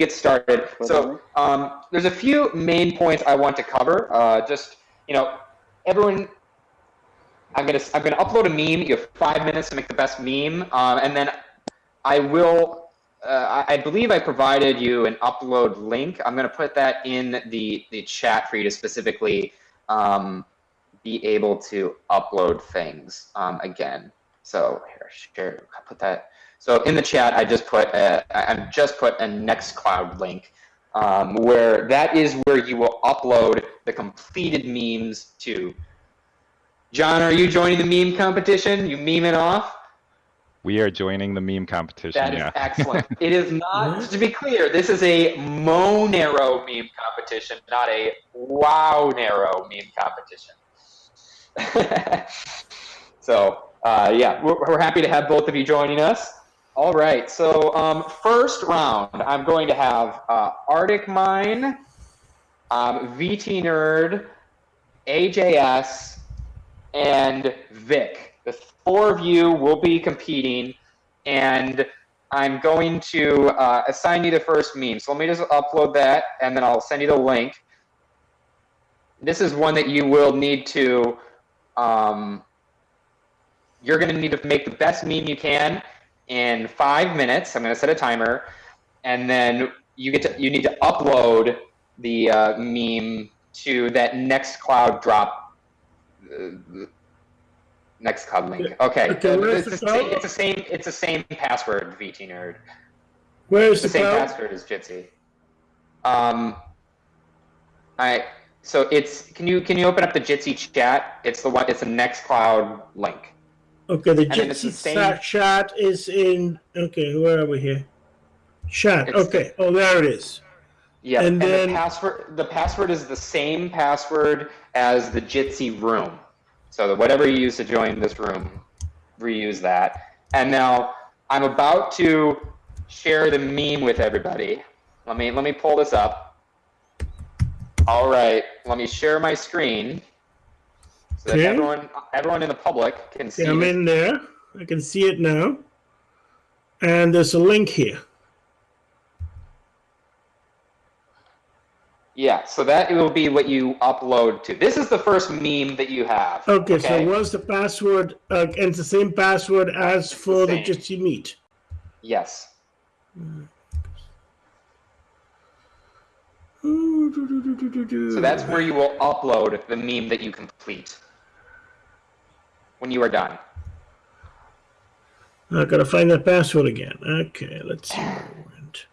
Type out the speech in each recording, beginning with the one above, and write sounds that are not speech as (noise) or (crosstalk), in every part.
get started. So um, there's a few main points I want to cover. Uh, just you know, everyone. I'm gonna I'm gonna upload a meme. You have five minutes to make the best meme, um, and then I will. Uh, I, I believe I provided you an upload link. I'm gonna put that in the the chat for you to specifically um, be able to upload things um, again. So here, share. I'll put that so in the chat, I just put a, I've just put a Nextcloud link um, where that is where you will upload the completed memes to. John, are you joining the meme competition? You meme it off? We are joining the meme competition. That is yeah. excellent. (laughs) it is not, to be clear, this is a Monero meme competition, not a Wownero meme competition. (laughs) so, uh, yeah, we're, we're happy to have both of you joining us. All right, so um, first round, I'm going to have uh, Arctic Mine, um, VT Nerd, AJS, and Vic. The four of you will be competing, and I'm going to uh, assign you the first meme. So let me just upload that, and then I'll send you the link. This is one that you will need to, um, you're going to need to make the best meme you can in five minutes. I'm going to set a timer, and then you get to you need to upload the uh, meme to that Nextcloud drop. Uh, Nextcloud link. Okay. Okay, where's it's, the same, it's the same. It's the same password. VT nerd. Where's The the same cloud? password as Jitsi. Um. I. So it's can you can you open up the Jitsi chat? It's the one. It's the Nextcloud link. Okay, the the chat chat is in. Okay, where are we here? Chat. It's- Okay. Oh, there it is. Yeah, And and, then- the password the password is the same password as the Jitsi room. So that whatever you use to join this room, reuse that. And now I'm about to share the meme with everybody. Let me let me pull this up. All right, let me share my screen so Okay. everyone everyone in the public can see. Okay, I'm in there. I can see it now. And there's a link here. Yeah, so that will be what you upload to. This is the first meme that you have. Okay, so what's the password? Uh, and it's the same password as for the same. Jitsi Meet. Yes. So So that's where you will upload the meme that you complete when you are done. I gotta find that password again. Okay, let's see where it went.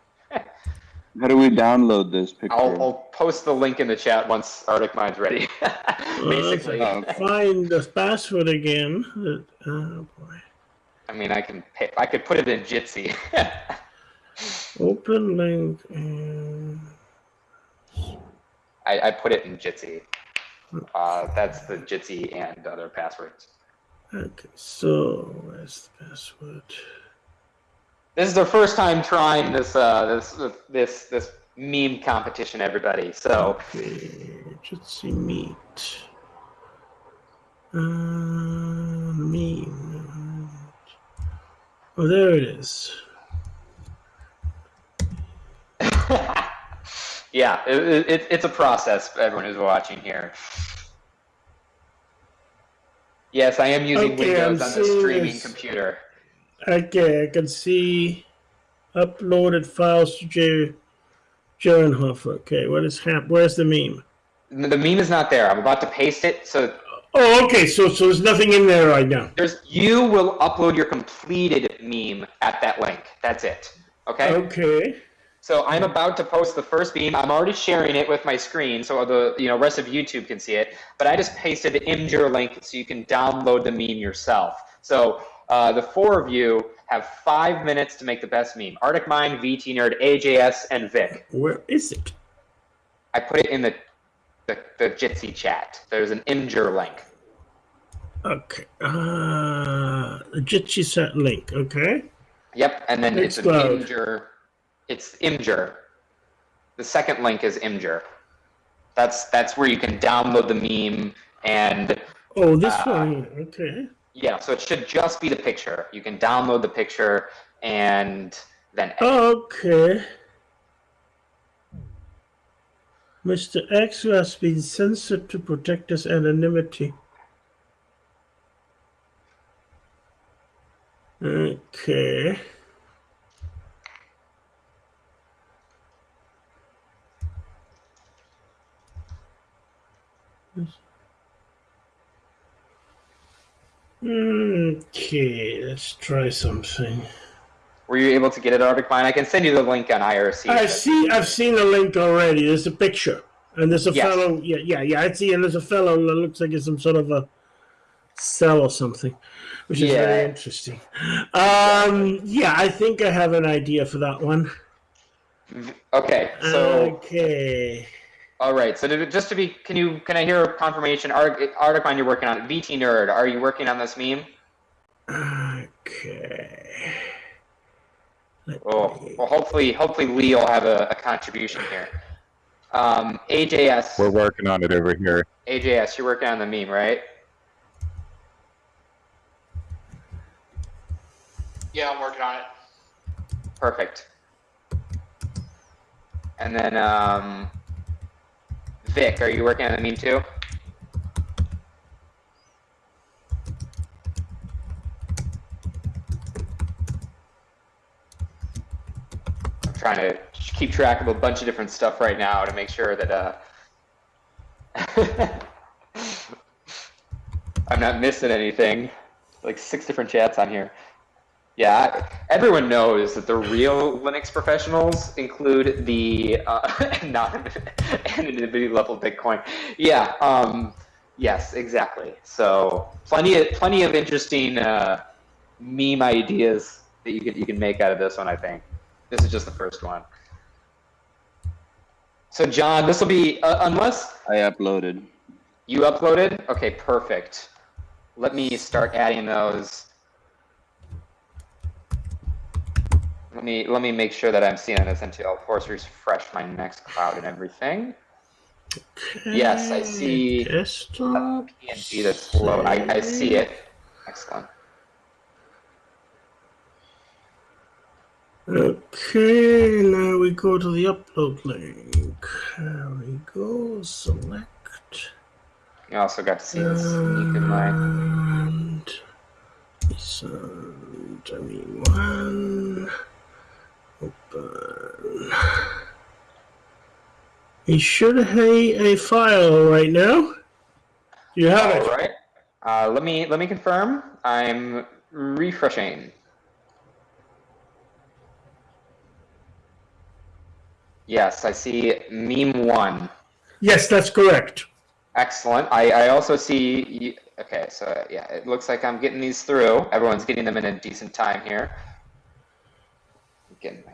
How do we download this picture? I'll, I'll post the link in the chat once Arctic Mine's ready. (laughs) Basically, Uh, Find the password again. Oh boy. I mean, I can pay, I could put it in Jitsi. (laughs) Open link. And... I, I put it in Jitsi. Uh, that's the Jitsi and other passwords. Okay, so where's the password? This is the first time trying this uh, this this this meme competition, everybody. So Okay, Jitsi Meet. Uh, meme. Oh, there it is. (laughs) yeah, it, it, it's a process. Everyone who's watching here. Yes, I am using Okay, Windows I'm on the streaming this. computer. Okay, I can see uploaded files to J. Jernhofer. Okay, what is hap? Where's the meme? The meme is not there. I'm about to paste it. So Oh, okay. So, so there's nothing in there right now. there's you will upload your completed meme at that link. That's it. Okay. Okay. So I'm about to post the first meme. I'm already sharing it with my screen, so the you know rest of YouTube can see it. But I just pasted the Imgur link so you can download the meme yourself. So uh, the four of you have five minutes to make the best meme. Arctic Mine, VT Nerd, AJS, and Vic. Where is it? I put it in the the, the Jitsi chat. There's an Imgur link. Okay. Uh, Jitsi set link. Okay. Yep, and then it's an. Imgur. It's Imgur. The second link is Imgur. That's that's where you can download the meme and Oh, this Uh, one. Okay. yeah. So it should just be the picture. You can download the picture and then edit. Okay. Mr. X who has been censored to protect his anonymity. Okay. Okay, let's try something. Were you able to get it, Arctic Mine? I can send you the link on IRC. I see. I've seen the link already. There's a picture, and there's a Yes. fellow. Yeah, yeah, yeah. I see, and there's a fellow that looks like it's some sort of a cell or something, which is Yeah. very interesting. Um, yeah, I think I have an idea for that one. Okay, so okay. All right. So to, just to be, can you can I hear a confirmation? Article Arctic you're working on. VT Nerd, are you working on this meme? Okay. Let Oh, me- well, hopefully, hopefully Lee will have a, a contribution here. Um, AJS, We're working on it over here. AJS, you're working on the meme, right? Yeah, I'm working on it. Perfect. And then, um, Vic, are you working on the meme too? I'm trying to keep track of a bunch of different stuff right now to make sure that, uh, (laughs) I'm not missing anything. Like six different chats on here. Yeah, everyone knows that the real Linux professionals include the uh, (laughs) not (laughs) anonymity level Bitcoin. Yeah, um, yes, exactly. So plenty of plenty of interesting uh, meme ideas that you can you can make out of this one. I think this is just the first one. So John, this will be uh, unless I uploaded. you uploaded. Okay, perfect. Let me start adding those. Let me let me make sure that I'm seeing this into I'll force refresh my next cloud and everything. Yes, I see. Desktop. PNG that's low. I, I see it. Excellent. Okay, now we go to the upload link. There we go. Select. You also got to see this sneak in my And send I mean one. Open. You should have a file right now. You have All it. right. Uh, let me let me confirm. I'm refreshing. Yes, I see meme one. Yes, that's correct. Excellent. I, I also see. You, okay, so yeah, it looks like I'm getting these through. Everyone's getting them in a decent time here. Getting my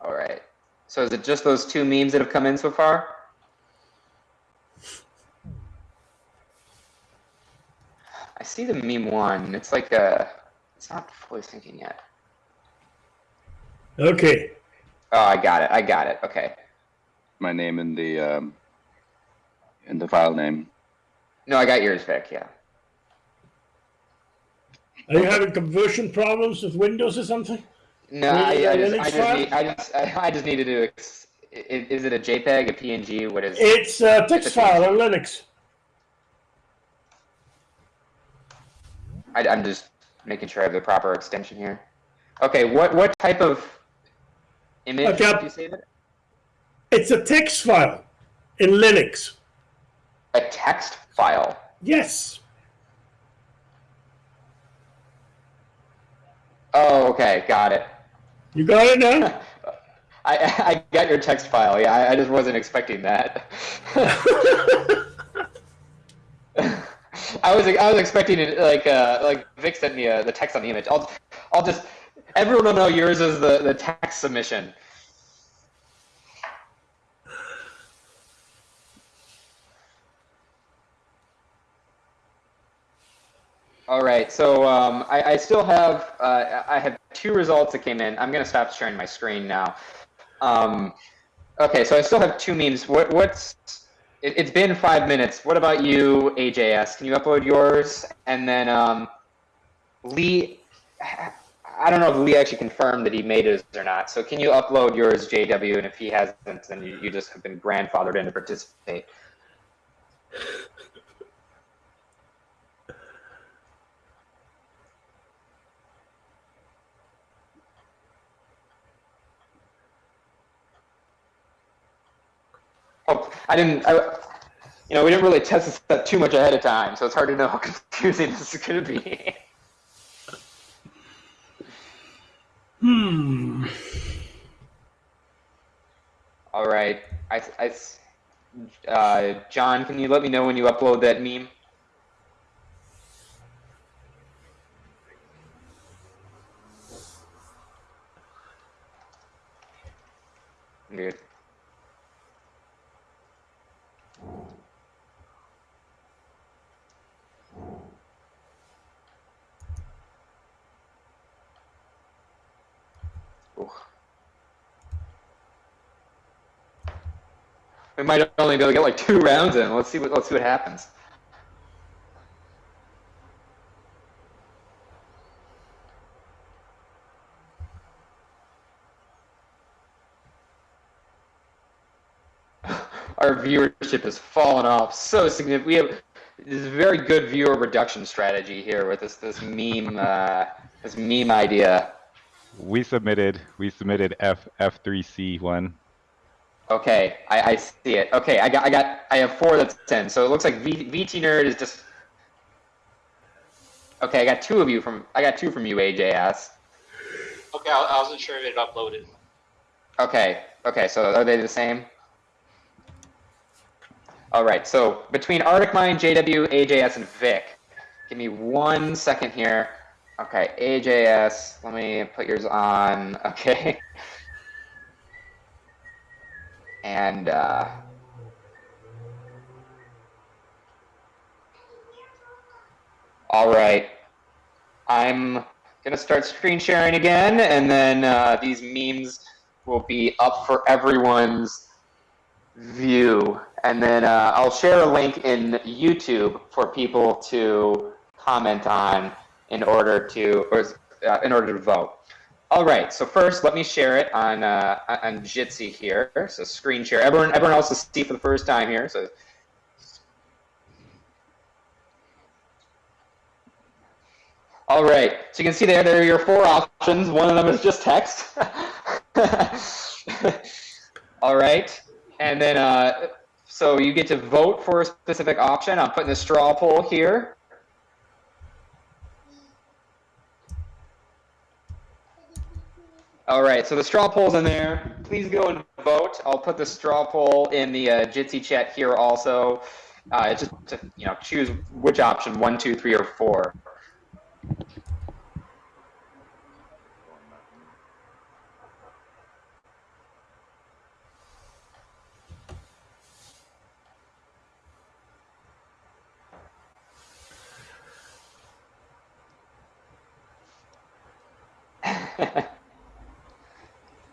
All right. So is it just those two memes that have come in so far? I see the meme one. It's like a. It's not fully syncing yet. Okay. Oh, I got it. I got it. Okay. My name in the um, in the file name. No, I got yours, Vic. Yeah. Are you having conversion problems with Windows or something? No, I, I just, I just, need, I just, I, just needed to. Is it a JPEG, a PNG? What is? It's a text It's a- file on Linux. I, I'm just making sure I have the proper extension here. Okay. What what type of image Okay. did you say that? It's a text file in Linux. A text file. Yes. Oh, okay, got it. You got it now? (laughs) I I got your text file. Yeah, I, I just wasn't expecting that. (laughs) (laughs) I was I was expecting it like uh like Vic sent me uh, the text on the image. I'll I'll just everyone will know yours is the the text submission. All right, so um, I, I still have uh, I have two results that came in. I'm gonna stop sharing my screen now. Um, okay, so I still have two memes. What what's it, it's been five minutes. What about you, AJS? Can you upload yours? And then um, Lee, I don't know if Lee actually confirmed that he made his or not. So can you upload yours, JW? And if he hasn't, then you, you just have been grandfathered in to participate. Oh, I didn't. I, you know, we didn't really test this stuff too much ahead of time, so it's hard to know how (laughs) confusing this is going to be. Hmm. All right, I, I, uh, John, can you let me know when you upload that meme? Good. We might only be able to get like two rounds in. Let's see what let's see what happens. (laughs) Our viewership has fallen off so significant. We have this very good viewer reduction strategy here with this this meme uh, this meme idea. We submitted we submitted F F3C one. Okay, I, I see it. Okay, I got I got I have four that's ten. So it looks like v, VT nerd is just. Okay, I got two of you from I got two from you, AJS. Okay, I, I wasn't sure if it uploaded. Okay, okay, so are they the same? All right, so between Arctic Mine, JW, AJS, and Vic, give me one second here. Okay, AJS, let me put yours on. (laughs) Okay. And uh, all right, I'm gonna start screen sharing again, and then uh, these memes will be up for everyone's view. And then uh, I'll share a link in YouTube for people to comment on in order to or uh, in order to vote. All right, so first let me share it on uh, on Jitsi here. So screen share. Everyone everyone else is see for the first time here. So all right, so you can see there there are your four options. One of them is just text. (laughs) all right, and then uh, so you get to vote for a specific option. I'm putting the straw poll here. All right, so the straw poll's in there. Please go and vote. I'll put the straw poll in the uh, Jitsi chat here also. Uh, just to you know, choose which option one, two, three, or four. (laughs)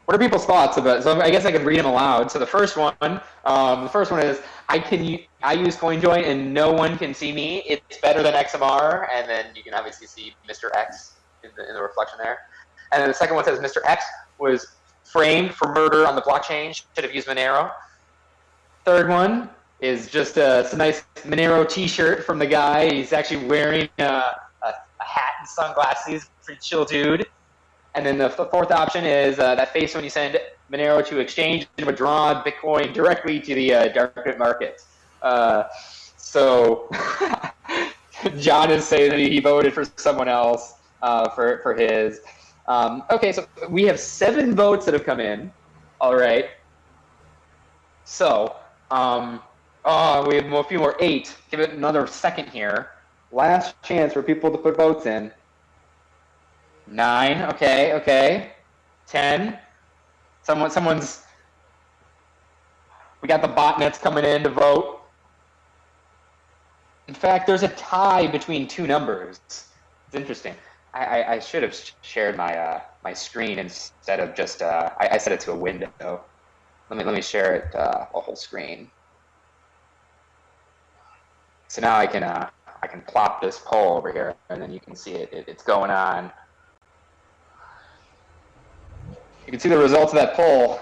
what are people's thoughts about? So I guess I could read them aloud. So the first one, um, the first one is I can I use CoinJoin and no one can see me. It's better than XMR, and then you can obviously see Mr. X in the, in the reflection there. And then the second one says Mr. X was framed for murder on the blockchain. Should have used Monero. Third one is just a, it's a nice Monero T-shirt from the guy. He's actually wearing a, a, a hat and sunglasses. Pretty chill dude. And then the fourth option is uh, that face when you send Monero to exchange and withdraw Bitcoin directly to the uh, darknet market. Uh, so (laughs) John is saying that he voted for someone else uh, for for his. Um, okay, so we have seven votes that have come in. All right. So um, oh, we have a few more. Eight. Give it another second here. Last chance for people to put votes in. Nine. Okay. Okay. Ten. Someone. Someone's. We got the botnets coming in to vote. In fact, there's a tie between two numbers. It's interesting. I, I, I should have shared my uh, my screen instead of just uh, I, I set it to a window. Let me let me share it uh, a whole screen. So now I can uh, I can plop this poll over here, and then you can see it, it. It's going on. You can see the results of that poll.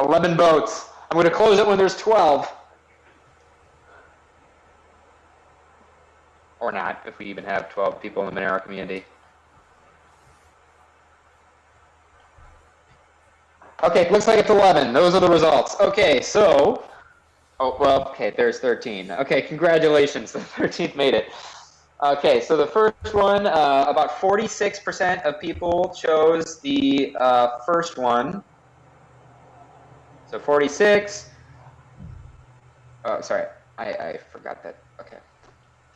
11 votes. I'm going to close it when there's 12. Or not, if we even have 12 people in the Monero community. Okay, looks like it's 11. Those are the results. Okay, so. Oh, well, okay, there's 13. Okay, congratulations. (laughs) The 13th made it. Okay, so the first one, uh, about 46% of people chose the uh, first one. So 46. Oh, sorry, I, I forgot that. Okay.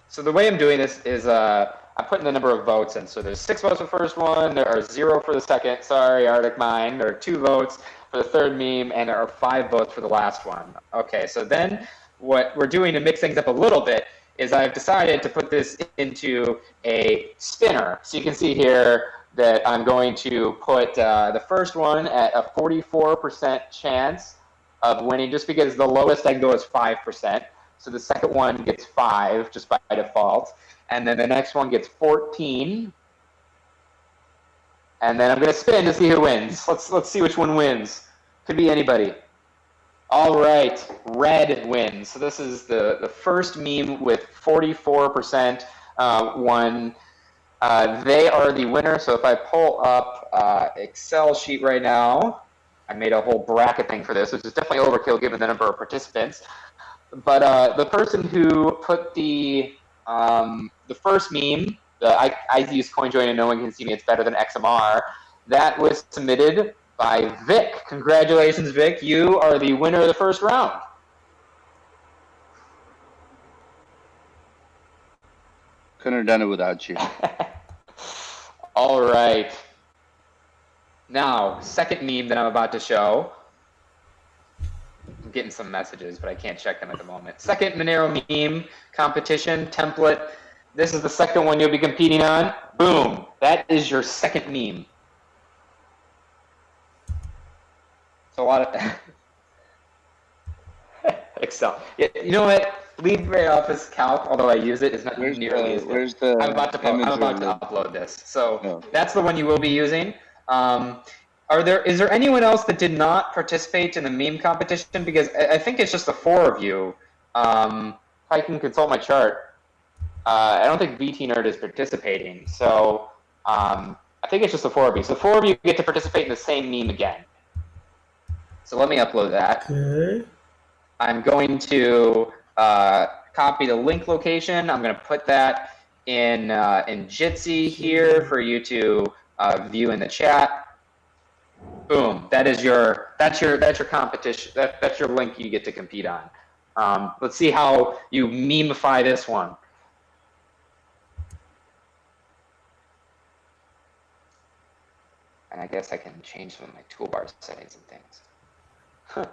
So the way I'm doing this is uh, I'm putting the number of votes in. So there's six votes for the first one, there are zero for the second. Sorry, Arctic Mine. There are two votes for the third meme, and there are five votes for the last one. Okay, so then what we're doing to mix things up a little bit is I've decided to put this into a spinner. So you can see here that I'm going to put uh, the first one at a 44% chance of winning, just because the lowest I can go is 5%. So the second one gets 5 just by default. And then the next one gets 14. And then I'm going to spin to see who wins. Let's, let's see which one wins. Could be anybody. All right, red wins. So this is the, the first meme with 44% uh, won. Uh, they are the winner. So if I pull up uh, Excel sheet right now, I made a whole bracket thing for this, which is definitely overkill given the number of participants. But uh, the person who put the um, the first meme, the, I, I use CoinJoin and no one can see me, it's better than XMR, that was submitted by Vic. Congratulations, Vic. You are the winner of the first round. Couldn't have done it without you. (laughs) All right. Now, second meme that I'm about to show. I'm getting some messages, but I can't check them at the moment. Second Monero meme competition template. This is the second one you'll be competing on. Boom. That is your second meme. A lot of (laughs) Excel. Yeah, you know what? LibreOffice Calc, although I use it, is not Where's nearly the, as good. where's the I'm about to I'm about to upload this. So Oh. that's the one you will be using. Um, are there is there anyone else that did not participate in the meme competition? Because I, I think it's just the four of you. Um, I can consult my chart. Uh, I don't think VT Nerd is participating, so um, I think it's just the four of you. So four of you get to participate in the same meme again. So let me upload that. Okay. I'm going to uh, copy the link location. I'm going to put that in uh, in Jitsi here for you to uh, view in the chat. Boom. That is your that's your that's your competition. That, that's your link you get to compete on. Um, let's see how you memify this one. And I guess I can change some of my toolbar settings and things. Huh.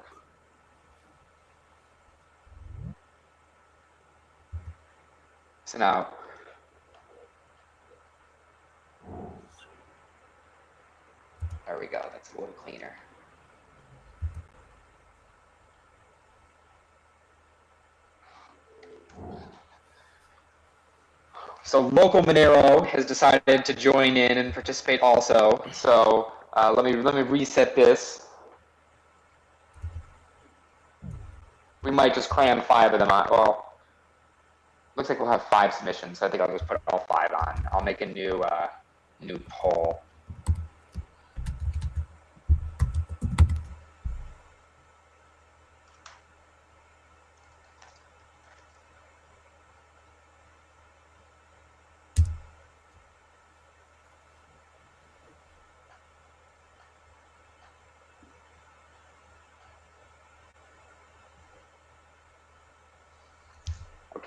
So now, there we go. That's a little cleaner. So local Monero has decided to join in and participate also. So uh, let me let me reset this. We might just cram five of them on. Well, looks like we'll have five submissions. So I think I'll just put all five on. I'll make a new uh, new poll.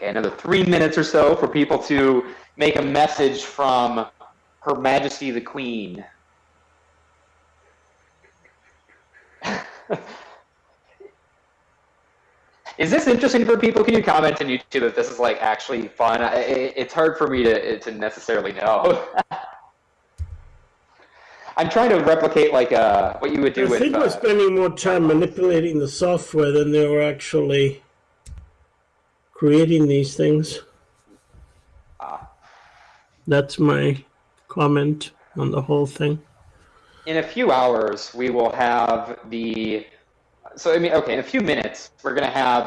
Another three minutes or so for people to make a message from Her Majesty the Queen. (laughs) Is this interesting for people? Can you comment on YouTube if this is like actually fun? I, it, it's hard for me to to necessarily know. (laughs) I'm trying to replicate like uh, what you would do I with. think uh, we're spending more time manipulating the software than they were actually creating these things. Ah. That's my comment on the whole thing. in a few hours we will have the so i mean okay in a few minutes we're going to have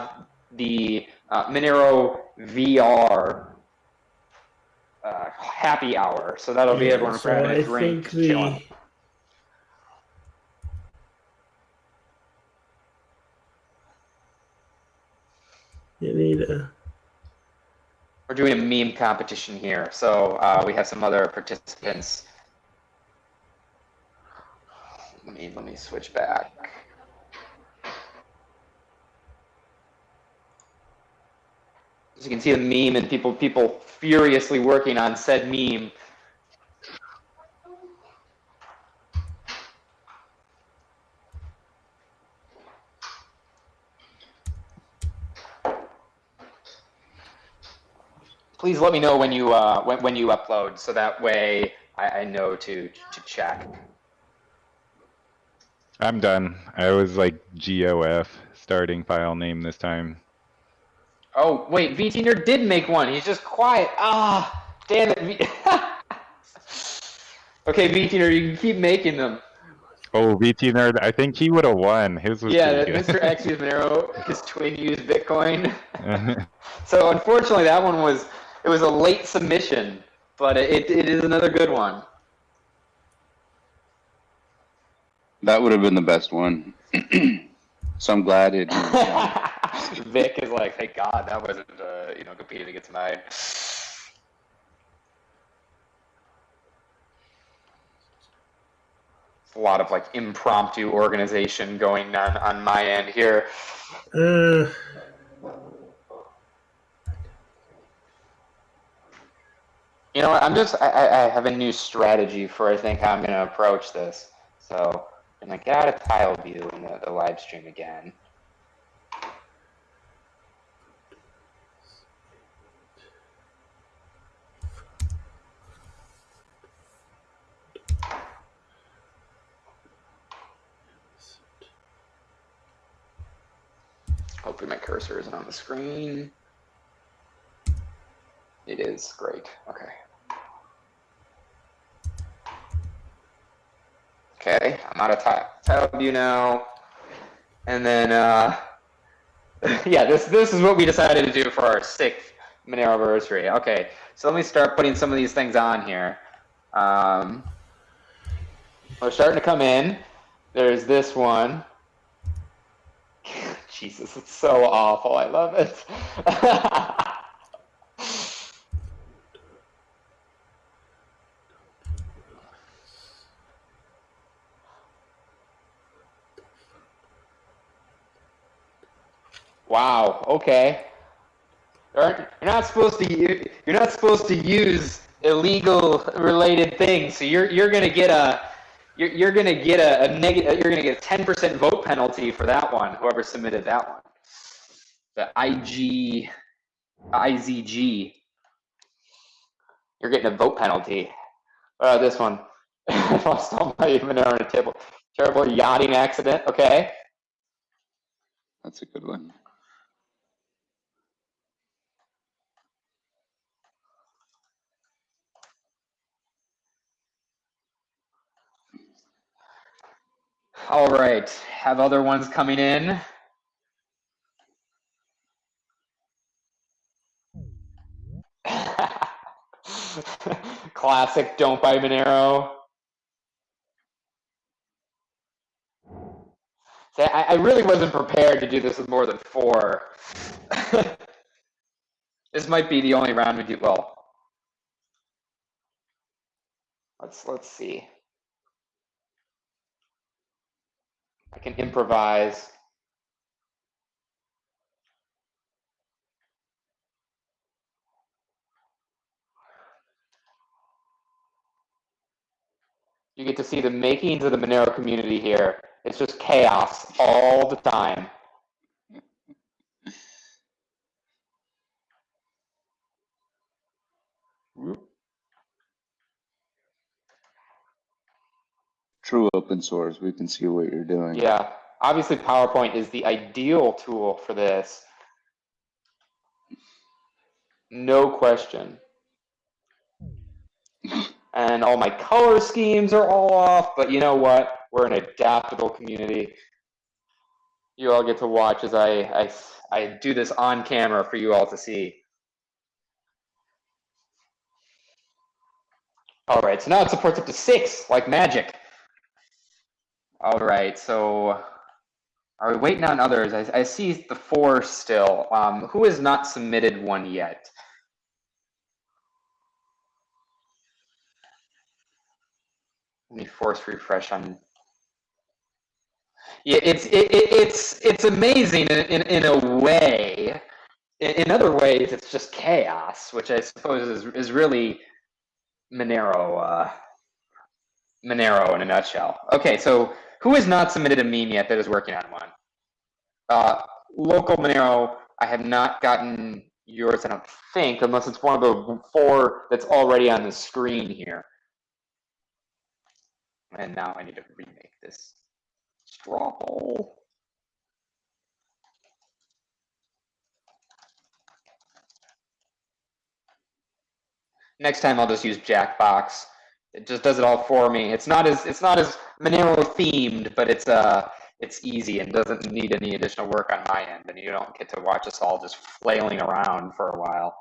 the uh, monero vr uh, happy hour so that'll be Yeah, everyone so a drink think the chilling. you need a we're doing a meme competition here so uh, we have some other participants let me let me switch back As you can see the meme and people people furiously working on said meme. Please let me know when you uh, when, when you upload, so that way I, I know to to check. I'm done. I was like GOF starting file name this time. Oh wait, VT Nerd did make one. He's just quiet. Ah, damn it. V- (laughs) okay, VT Nerd, you can keep making them. Oh, VT nerd. I think he would have won. His was Yeah, Mr. X used Monero. His twin used Bitcoin. (laughs) (laughs) So unfortunately, that one was it was a late submission, but it, it is another good one. That would have been the best one. (clears throat) so I'm glad it. (laughs) Vic is like, thank God that wasn't uh, you know competing against mine. A lot of like impromptu organization going on on my end here. uh, You know, what, I'm just I, I have a new strategy for I think how I'm going to approach this. So I'm gonna get out of tile view in the, the live stream again. Hopefully my cursor isn't on the screen. It is great. Okay. Okay, I'm out of tile view now. And then, uh, (laughs) yeah, this this is what we decided to do for our sixth Monero anniversary. Okay, so let me start putting some of these things on here. Um, we're starting to come in. There's this one. (laughs) Jesus, it's so awful. I love it. (laughs) Wow. Okay. You're not supposed to. You're not supposed to use illegal related things. So you're you're gonna get a. You're, you're gonna get a, a negative. You're gonna get a ten percent vote penalty for that one. Whoever submitted that one. The IG, IZG. You're getting a vote penalty. Uh, this one. (laughs) I lost all my Monero on a table. Terrible yachting accident. Okay. That's a good one. All right. Have other ones coming in. (laughs) Classic don't buy Monero. See, I, I really wasn't prepared to do this with more than four. (laughs) this might be the only round we do well. Let's let's see. I can improvise. You get to see the makings of the Monero community here. It's just chaos all the time. True open source. We can see what you're doing. Yeah, obviously PowerPoint is the ideal tool for this. No question. And all my color schemes are all off, but you know what? We're an adaptable community. You all get to watch as I, I, I do this on camera for you all to see. All right, so now it supports up to six, like magic. All right, so are we waiting on others? I, I see the four still. Um, who has not submitted one yet? Let me force refresh on. Yeah, it's it, it, it's it's amazing in, in, in a way. In, other ways, it's just chaos, which I suppose is is really Monero. Uh, Monero in a nutshell. Okay, so who has not submitted a meme yet that is working on one? Uh, local Monero, I have not gotten yours, I don't think, unless it's one of the four that's already on the screen here. And now I need to remake this straw poll. Next time I'll just use Jackbox. It just does it all for me. It's not as it's not as Monero themed, but it's uh it's easy and doesn't need any additional work on my end, and you don't get to watch us all just flailing around for a while.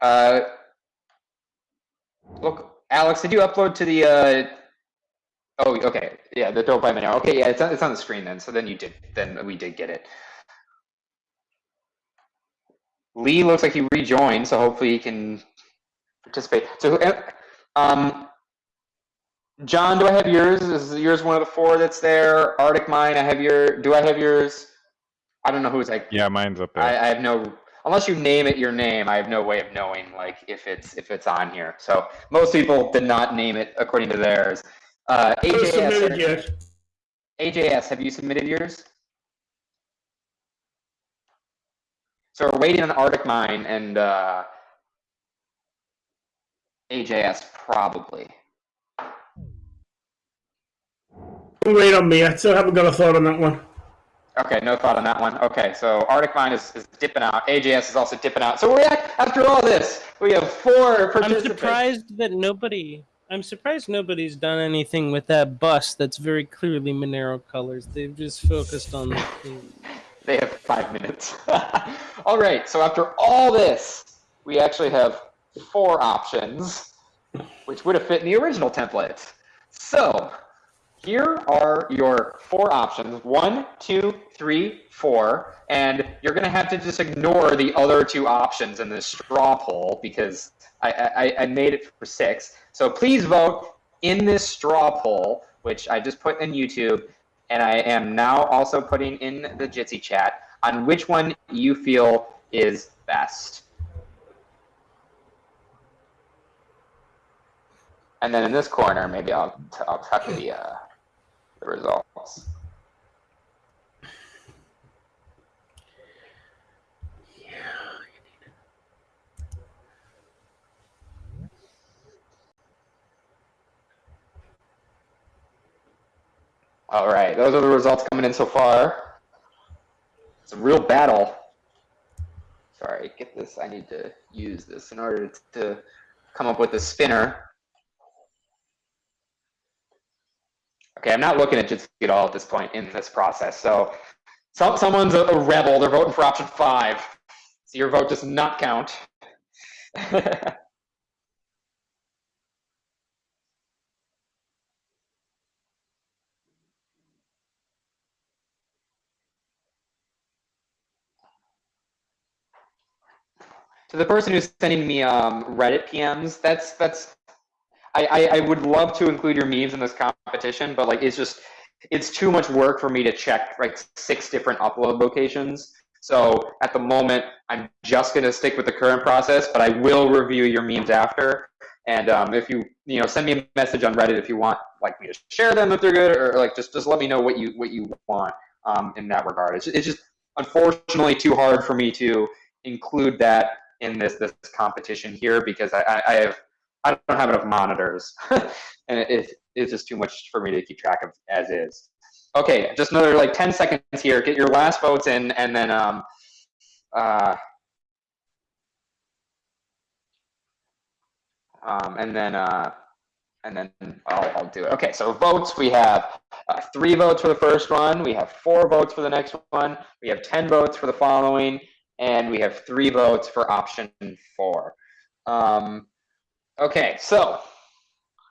Uh, look, Alex, did you upload to the? Uh, oh, okay, yeah, the Dope by Monero. Okay, yeah, it's on, it's on the screen then. So then you did, then we did get it. Lee looks like he rejoined, so hopefully he can participate. So, uh, um, John, do I have yours? Is yours one of the four that's there? Arctic Mine, I have your. Do I have yours? I don't know who's like. Yeah, mine's up there. I, I have no. Unless you name it your name, I have no way of knowing like if it's if it's on here. So most people did not name it according to theirs. Uh, AJS. AJS, have you submitted yours? So we're waiting on Arctic Mine and uh, AJS probably. Wait on me. I still haven't got a thought on that one. Okay, no thought on that one. Okay, so Arctic Mine is, is dipping out. AJS is also dipping out. So we're at, after all this, we have four I'm surprised that nobody. I'm surprised nobody's done anything with that bus that's very clearly Monero colors. They've just focused on the theme. (laughs) They have five minutes. (laughs) all right, so after all this, we actually have four options, which would have fit in the original template. So here are your four options one, two, three, four, and you're going to have to just ignore the other two options in this straw poll because I, I, I made it for six. So please vote in this straw poll, which I just put in YouTube, and I am now also putting in the Jitsi chat on which one you feel is best. And then in this corner, maybe I'll, I'll tuck the, uh, the results. All right, those are the results coming in so far. It's a real battle. Sorry, get this. I need to use this in order to come up with a spinner. Okay, I'm not looking at Jitsi at all at this point in this process. So, some, someone's a, a rebel. They're voting for option five. So your vote does not count. (laughs) to the person who's sending me um, Reddit PMs, that's that's. I, I, I would love to include your memes in this competition, but like it's just it's too much work for me to check like six different upload locations. So at the moment, I'm just going to stick with the current process, but I will review your memes after. And um, if you you know send me a message on Reddit if you want like me to share them if they're good, or like just just let me know what you what you want um, in that regard. It's it's just unfortunately too hard for me to include that in this this competition here because I, I, have I don't have enough monitors, (laughs) and it, it, it's just too much for me to keep track of as is. Okay, just another like 10 seconds here. Get your last votes in, and then um, uh, um, and then uh, and then I'll, I'll do it. Okay, so votes we have uh, three votes for the first one. We have four votes for the next one. We have 10 votes for the following, and we have three votes for option four. Um, okay, so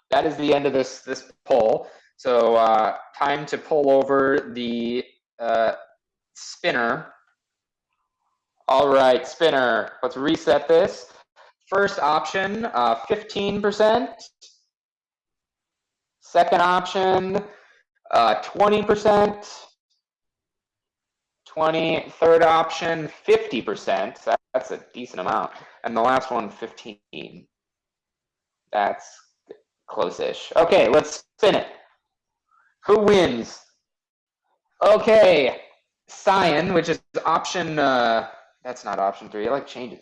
that is the end of this this poll. So uh, time to pull over the uh, spinner. All right, spinner. Let's reset this. First option, uh, 15%. Second option, uh, 20%. 20. Third option, 50%. That, that's a decent amount. And the last one, 15. That's close-ish. Okay, let's spin it. Who wins? Okay, Cyan, which is option. Uh, that's not option three. I like changing.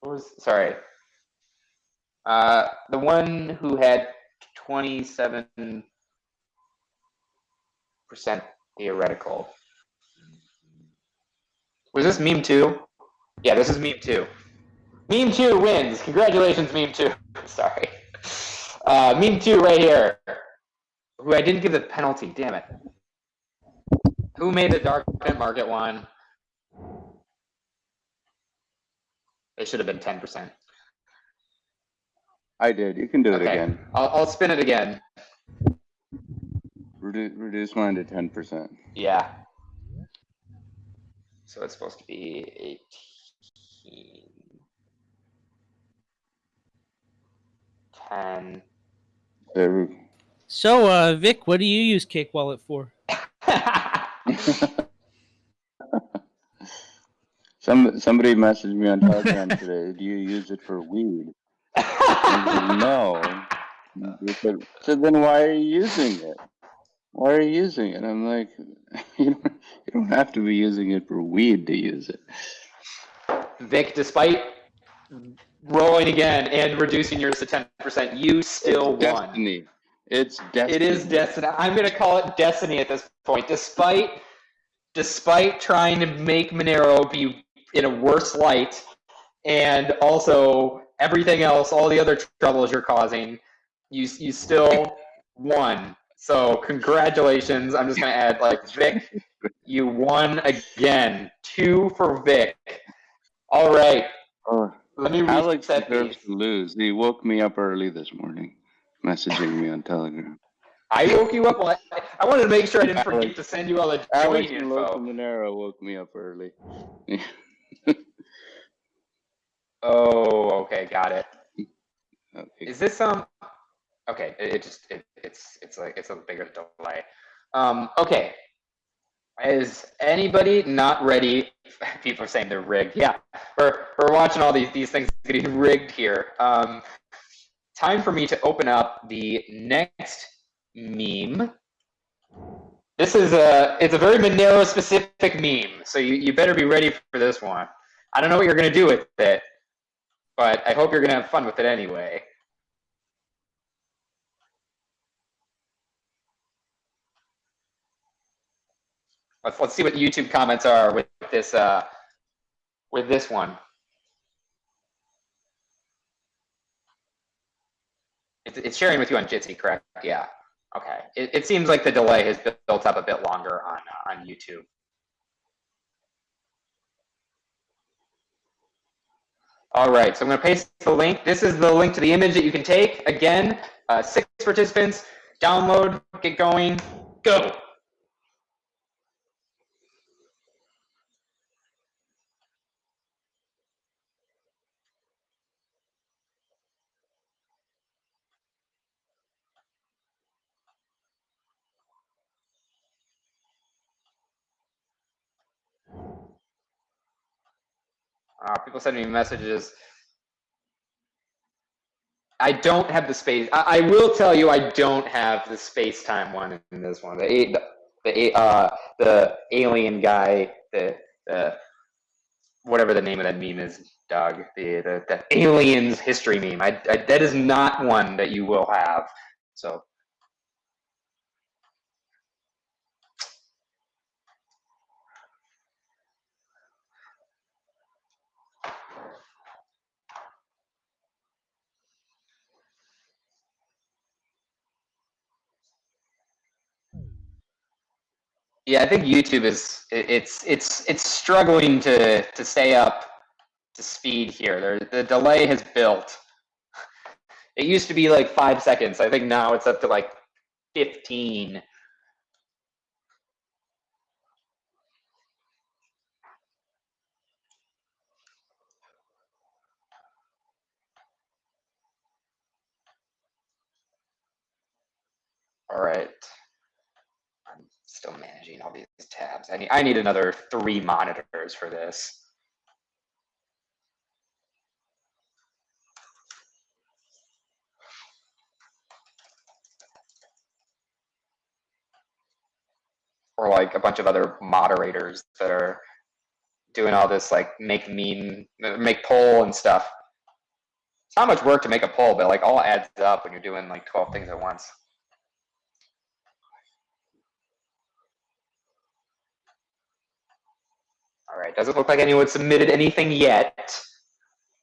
What was? Sorry. Uh, the one who had twenty-seven percent theoretical. Was this meme two? Yeah, this is meme two. Meme two wins. Congratulations, meme two. (laughs) Sorry. Uh, meme two right here. Who I didn't give the penalty. Damn it. Who made the dark market one? It should have been ten percent. I did. You can do it again. I'll, I'll spin it again. Reduce, reduce mine to ten percent. Yeah. So it's supposed to be eighteen. Ten. There. So, uh, Vic, what do you use Cake Wallet for? (laughs) Some somebody messaged me on Telegram (laughs) today. Do you use it for weed? Said, no. (laughs) So then why are you using it? Why are you using it? I'm like, (laughs) you don't, you don't have to be using it for weed to use it. Vic, despite rolling again and reducing yours to ten percent, you still won. Destiny. It's destiny. It is destiny. I'm gonna call it destiny at this point. Despite despite trying to make Monero be in a worse light, and also everything else, all the other troubles you're causing, you you still won. So congratulations. I'm just gonna add like Vic, you won again. Two for Vic. All right. Oh, Let me Alex reset deserves these. to lose. He woke me up early this morning, messaging me on Telegram. I woke you up. Well, I, I wanted to make sure I didn't forget Alex- to send you all the Alex and Local info. Monero woke me up early. (laughs) Oh, okay, got it. (laughs) Okay. Is this um? Okay, it, it just it, it's it's like it's a bigger delay. Um, okay. Is anybody not ready? (laughs) People are saying they're rigged. Yeah, we're we're watching all these these things getting (laughs) rigged here. Um, time for me to open up the next meme. This is a it's a very Monero specific meme, so you, you better be ready for this one. I don't know what you're gonna do with it, but I hope you're gonna have fun with it anyway. Let's let's see what YouTube comments are with this uh with this one. It's, it's sharing with you on Jitsi, correct? Yeah. Okay. It, it seems like the delay has built up a bit longer on uh, on YouTube. All right, so I'm going to paste the link. This is the link to the image that you can take. Again, uh, six participants. Download, get going, go. Uh, people send me messages. I don't have the space. I, I will tell you, I don't have the space time one in this one. The the the, uh, the alien guy, the the whatever the name of that meme is, Doug. The the, the aliens history meme. I, I that is not one that you will have. So Yeah, I think YouTube is it- it's it's it's struggling to to stay up to speed here. There, the delay has built. (laughs) It used to be like five seconds. I think now it's up to like fifteen. All right. I'm still managing all these tabs. I need I need another three monitors for this. Or like a bunch of other moderators that are doing all this like make meme, make poll and stuff. It's not much work to make a poll, but like all adds up when you're doing like 12 things at once. All right, doesn't look like anyone submitted anything yet.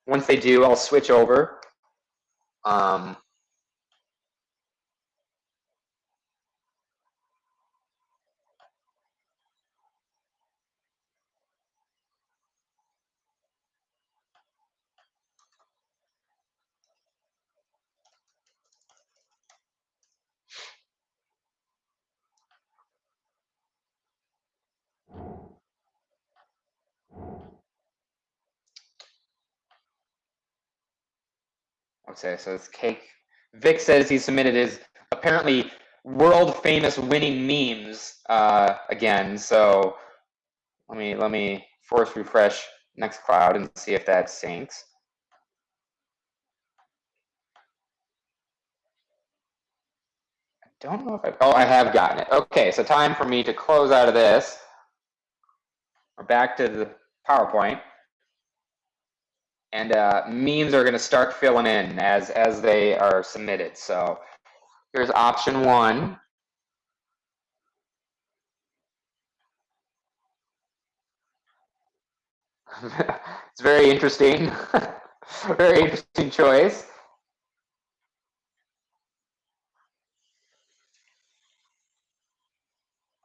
Once they do, I'll switch over. Um, okay, so it's cake. Vic says he submitted his apparently world famous winning memes uh, again. So let me let me force refresh Nextcloud and see if that syncs. I don't know if I, oh, I have gotten it. Okay, so time for me to close out of this. We're back to the PowerPoint. And uh, memes are gonna start filling in as, as they are submitted. So here's option one. (laughs) it's very interesting. (laughs) very interesting choice.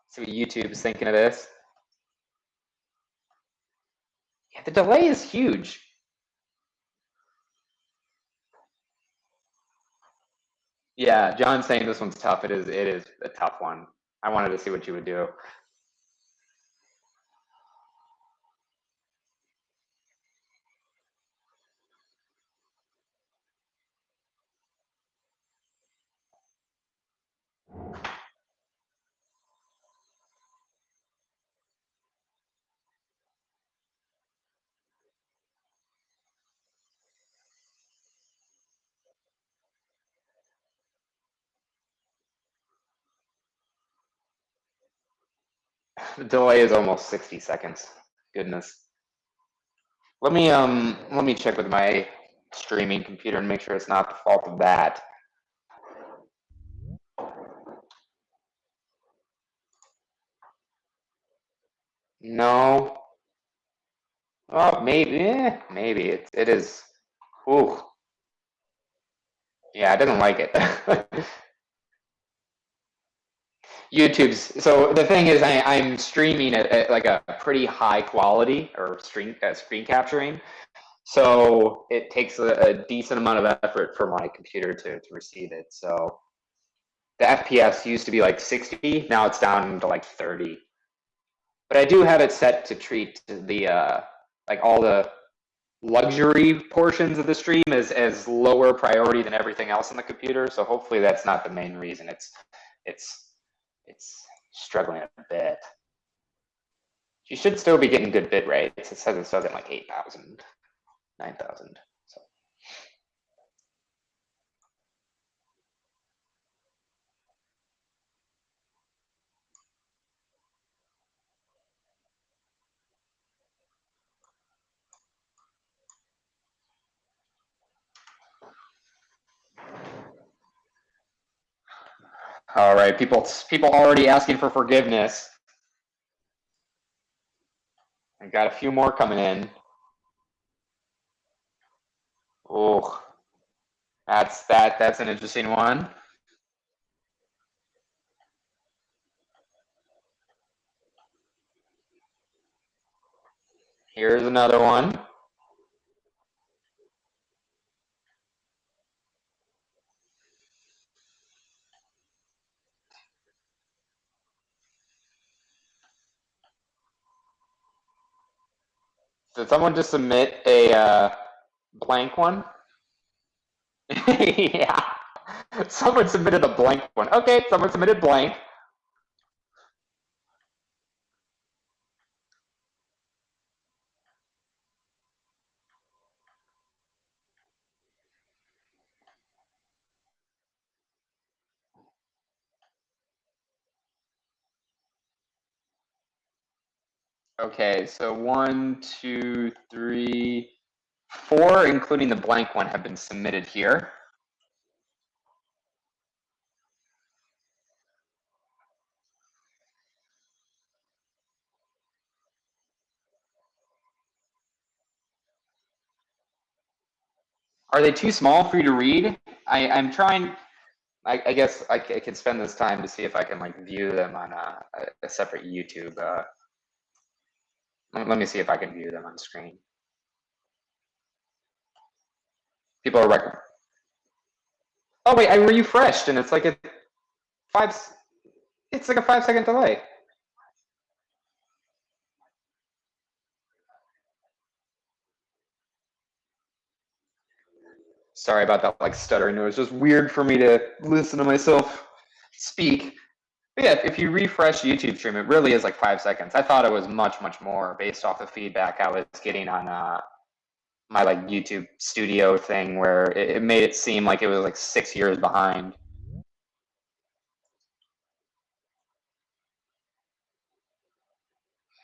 See what YouTube's thinking of this. Yeah, the delay is huge. Yeah, John's saying this one's tough. It is. It is a tough one. I wanted to see what you would do. The delay is almost 60 seconds. Goodness. Let me um let me check with my streaming computer and make sure it's not the fault of that. No. Oh, maybe. eh, maybe it it is. Ooh. Yeah, I didn't like it. (laughs) YouTube's so the thing is I, I'm streaming at, at like a pretty high quality or screen uh, screen capturing, so it takes a, a decent amount of effort for my computer to, to receive it. So the FPS used to be like 60, now it's down to like 30. But I do have it set to treat the uh, like all the luxury portions of the stream as as lower priority than everything else on the computer. So hopefully that's not the main reason. It's it's it's struggling a bit. She should still be getting good bit rates. It says it starts at like 8,000, 9,000. So. All right, people, people already asking for forgiveness. I got a few more coming in. Oh, that's that. That's an interesting one. Here's another one. Did someone just submit a uh, blank one? (laughs) yeah. Someone submitted a blank one. Okay, someone submitted blank. Okay, so one, two, three, four, including the blank one, have been submitted here. Are they too small for you to read? I, I'm trying, I, I guess I, I could spend this time to see if I can like view them on a- a separate YouTube. Uh, let, me see if I can view them on screen. People are rec- Oh wait, I refreshed and it's like a five. It's like a five second delay. Sorry about that, like stuttering. It was just weird for me to listen to myself speak. But yeah, if you refresh YouTube stream, it really is like five seconds. I thought it was much, much more based off the feedback I was getting on uh, my like YouTube studio thing, where it, it made it seem like it was like six years behind.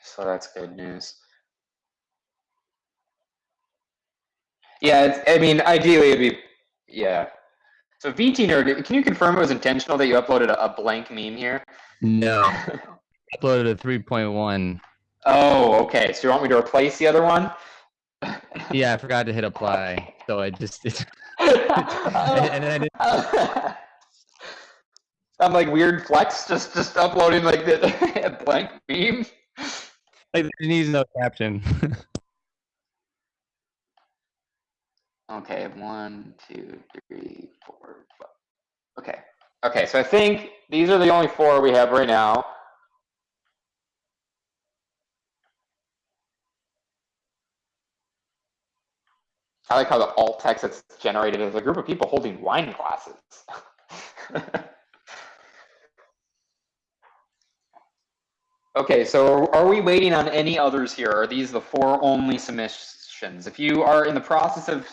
So that's good news. Yeah, I mean, ideally it'd be, yeah. So VT nerd, can you confirm it was intentional that you uploaded a, a blank meme here? No, (laughs) uploaded a 3.1. Oh, okay. So you want me to replace the other one? (laughs) Yeah, I forgot to hit apply, so I just it, (laughs) and then I didn't. I'm like weird flex, just just uploading like the a blank meme. Like, it needs no caption. Okay, one, two, three, four, five. Okay, okay. So I think these are the only four we have right now. I like how the alt text that's generated is a group of people holding wine glasses. (laughs) okay, so are we waiting on any others here? Are these the four only submissions? If you are in the process of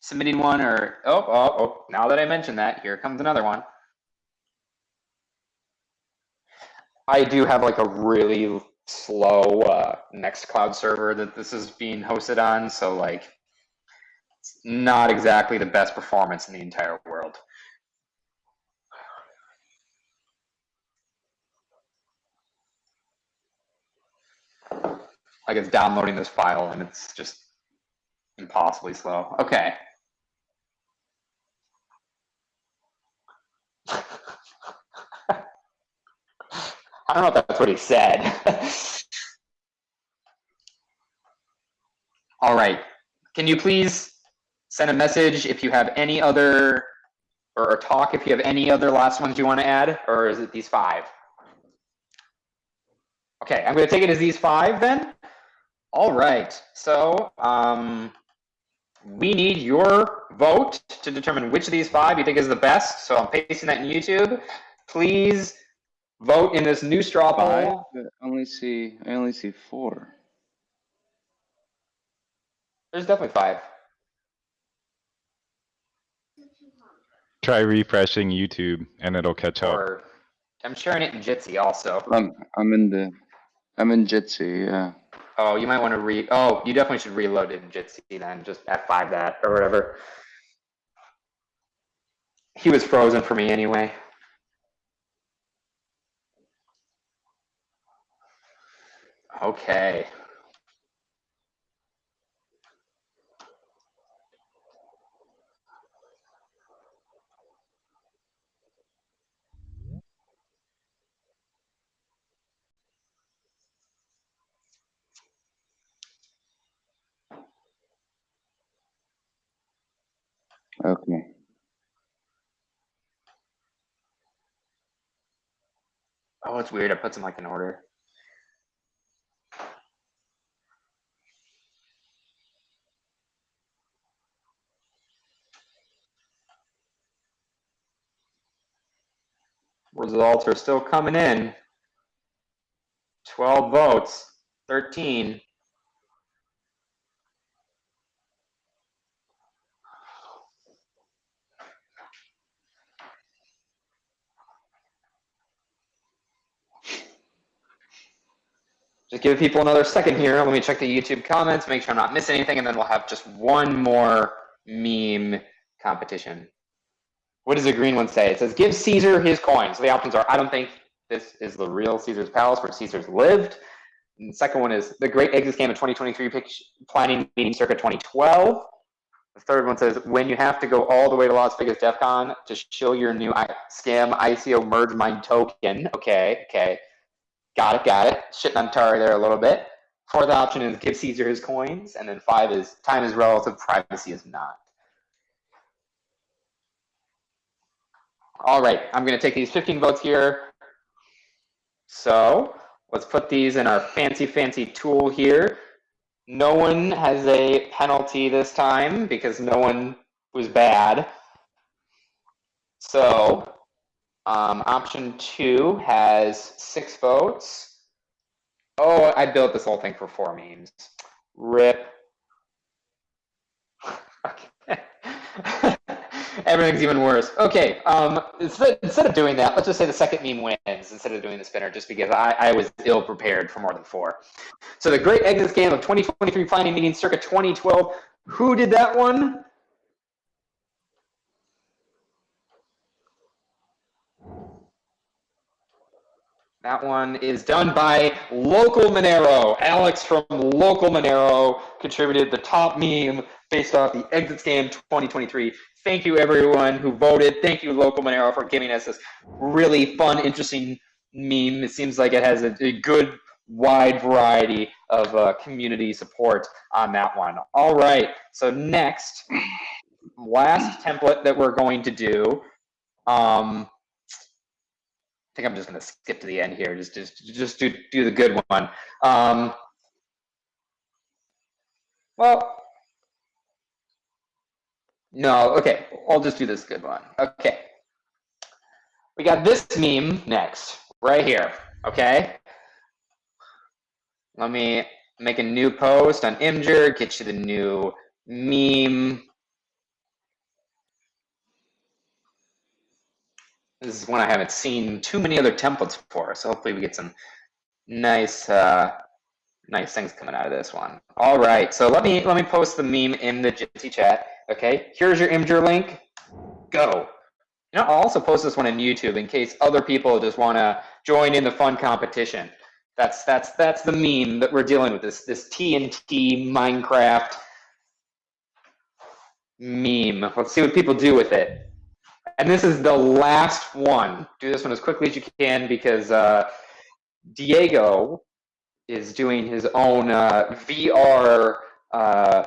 submitting one or, oh, oh, oh, now that I mentioned that, here comes another one. I do have like a really slow uh, Nextcloud server that this is being hosted on, so like it's not exactly the best performance in the entire world. Like it's downloading this file and it's just impossibly slow. Okay. I don't know if that's what he said. (laughs) All right. Can you please send a message if you have any other, or, or talk if you have any other last ones you want to add, or is it these five? Okay, I'm going to take it as these five then. All right. So um, we need your vote to determine which of these five you think is the best. So I'm pasting that in YouTube. Please vote in this new straw poll. I only see, I only see four. There's definitely five. Try refreshing YouTube and it'll catch up. I'm sharing it in Jitsi also. I'm, I'm in the, I'm in Jitsi, yeah. Oh, you might want to re. Oh, you definitely should reload it in Jitsi then. Just F5 that or whatever. He was frozen for me anyway. Okay. Okay. Oh, it's weird. I put them like in order. Results are still coming in. 12 votes, 13. Just give people another second here. Let me check the YouTube comments, make sure I'm not missing anything, and then we'll have just one more meme competition. What does the green one say? It says, give Caesar his coin. So the options are, I don't think this is the real Caesar's palace where Caesar's lived. And the second one is the great exit scam of 2023 planning meeting circa 2012. The third one says, when you have to go all the way to Las Vegas DEF CON to show your new I- scam ICO merge mine token. Okay, okay. Got it, got it. Shitting on Tari there a little bit. Fourth option is give Caesar his coins. And then five is time is relative, privacy is not. All right, I'm going to take these 15 votes here. So let's put these in our fancy, fancy tool here. No one has a penalty this time because no one was bad. So um, option two has six votes. Oh, I built this whole thing for four memes. Rip. (laughs) (laughs) Everything's even worse. Okay, um, instead, of doing that, let's just say the second meme wins instead of doing the spinner, just because I, I was ill prepared for more than four. So the Great Exit Scam of 2023 Planning Meeting circa 2012. Who did that one? That one is done by Local Monero. Alex from Local Monero contributed the top meme based off the Exit Scam 2023. Thank you, everyone who voted. Thank you, Local Monero, for giving us this really fun, interesting meme. It seems like it has a, a good, wide variety of uh, community support on that one. All right, so next, last template that we're going to do. Um, think I'm just going to skip to the end here. Just, just, just do, do the good one. Um, well, no, okay. I'll just do this good one. Okay. We got this meme next, right here. Okay. Let me make a new post on Imgur, get you the new meme. This is one I haven't seen too many other templates for, so hopefully we get some nice, uh, nice things coming out of this one. All right, so let me let me post the meme in the Jitsi chat. Okay, here's your Imgur link. Go. You know, I'll also post this one in YouTube in case other people just want to join in the fun competition. That's that's that's the meme that we're dealing with. This this TNT Minecraft meme. Let's see what people do with it. And this is the last one. Do this one as quickly as you can because uh, Diego is doing his own uh, VR uh,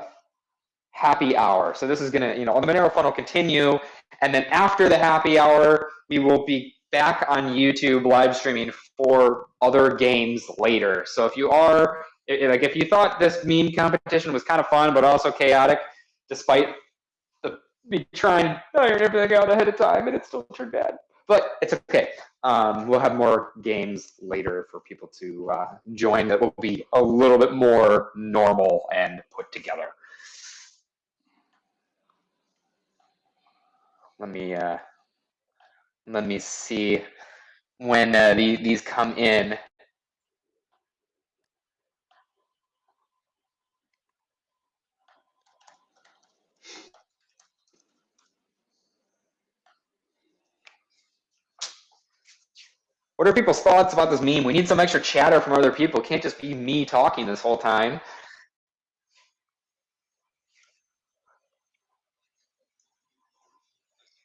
happy hour. So this is gonna, you know, the Monero Fun will continue, and then after the happy hour, we will be back on YouTube live streaming for other games later. So if you are, like, if you thought this meme competition was kind of fun but also chaotic, despite me trying to iron everything out ahead of time, and it still turned bad. But it's okay. Um, we'll have more games later for people to uh, join that will be a little bit more normal and put together. Let me uh, let me see when uh, the, these come in. What are people's thoughts about this meme? We need some extra chatter from other people. It can't just be me talking this whole time.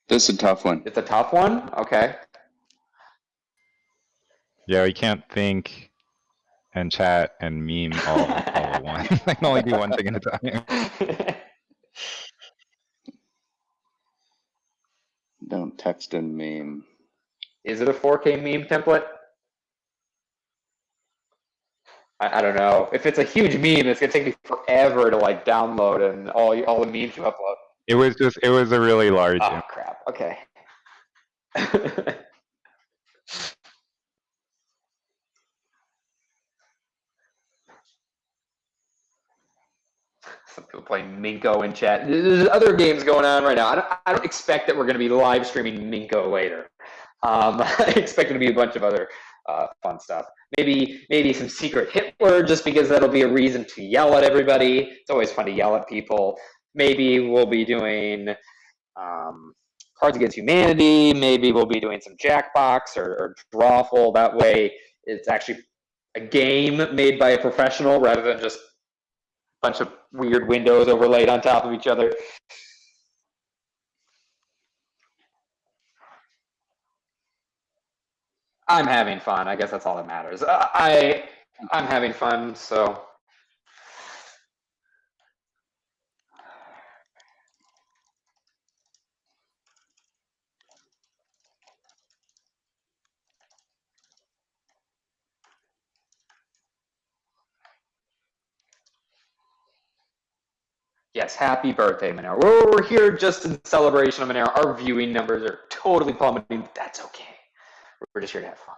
This is a tough one. It's a tough one. Okay. Yeah, we can't think and chat and meme all, all at once. (laughs) I can only do one thing at a time. Don't text and meme. Is it a 4K meme template? I, I don't know. If it's a huge meme, it's gonna take me forever to like download and all all the memes you upload. It was just, it was a really large. Oh crap. Okay. (laughs) Some people playing Minko in chat. There's other games going on right now. I don't, I don't expect that we're going to be live streaming Minko later. Um, (laughs) I expect it to be a bunch of other uh, fun stuff. Maybe maybe some secret Hitler, just because that'll be a reason to yell at everybody. It's always fun to yell at people. Maybe we'll be doing um, Cards Against Humanity. Maybe we'll be doing some Jackbox or, or Drawful. That way, it's actually a game made by a professional rather than just a bunch of weird windows overlaid on top of each other. I'm having fun. I guess that's all that matters. Uh, I I'm having fun, so Yes, happy birthday, Monero. We're, here just in celebration of Monero. Our viewing numbers are totally plummeting, but that's okay. We're just here to have fun.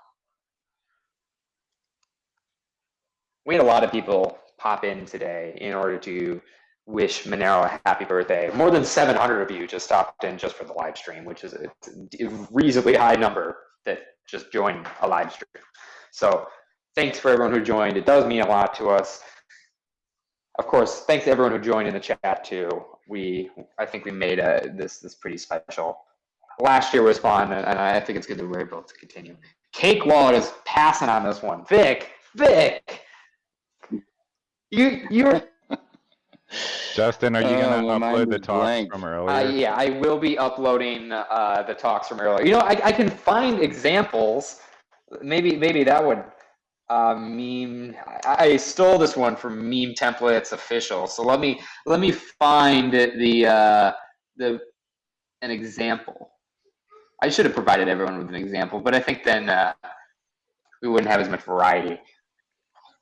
We had a lot of people pop in today in order to wish Monero a happy birthday. More than 700 of you just stopped in just for the live stream, which is a reasonably high number that just joined a live stream. So thanks for everyone who joined. It does mean a lot to us of course, thanks to everyone who joined in the chat too. We, I think we made uh this this pretty special. Last year was fun, and I think it's good that we're able to continue. Cake Wallet is passing on this one. Vic, Vic, you you're (laughs) Justin, are you Oh, gonna my upload the was talks blank. from uh, earlier? yeah, I will be uploading uh, the talks from earlier. You know, I, I can find examples. Maybe maybe that would uh, meme. I, I stole this one from Meme Templates Official. So let me let me find the uh, the an example. I should have provided everyone with an example, but I think then uh, we wouldn't have as much variety.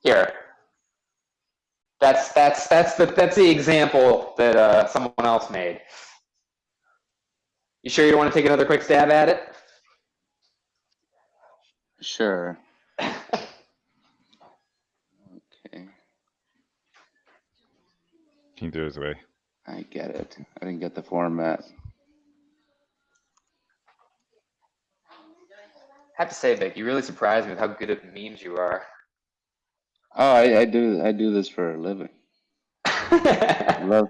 Here, that's that's that's the that's the example that uh, someone else made. You sure you don't want to take another quick stab at it? Sure. (coughs) Okay. He threw his way. I get it. I didn't get the format. Have to say, Vic, you really surprised me with how good at memes you are. Oh, I, I do. I do this for a living. I (laughs) love.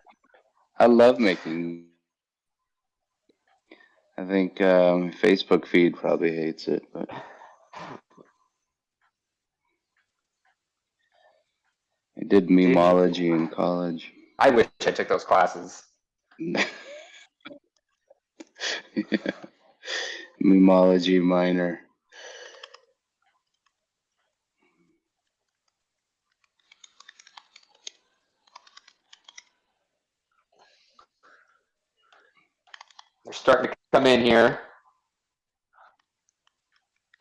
I love making. I think um, Facebook feed probably hates it, but I did memology in college. I wish I took those classes. (laughs) Memology minor. Starting to come in here.